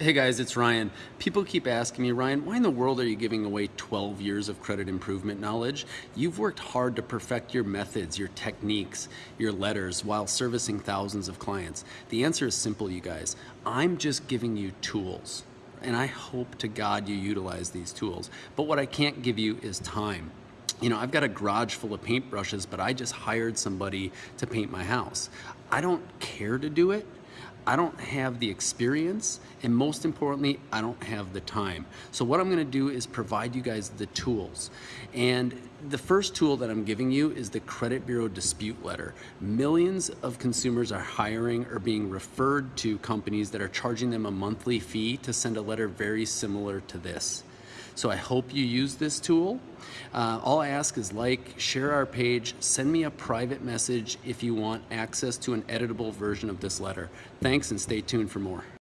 Hey guys, it's Ryan. People keep asking me, Ryan, why in the world are you giving away 12 years of credit improvement knowledge? You've worked hard to perfect your methods, your techniques, your letters while servicing thousands of clients. The answer is simple, you guys. I'm just giving you tools and I hope to God you utilize these tools. But what I can't give you is time. You know, I've got a garage full of paintbrushes, but I just hired somebody to paint my house. I don't care to do it. I don't have the experience, and most importantly, I don't have the time. So what I'm gonna do is provide you guys the tools. And the first tool that I'm giving you is the Credit Bureau Dispute Letter. Millions of consumers are hiring or being referred to companies that are charging them a monthly fee to send a letter very similar to this. So I hope you use this tool. Uh, all I ask is like, share our page, send me a private message if you want access to an editable version of this letter. Thanks and stay tuned for more.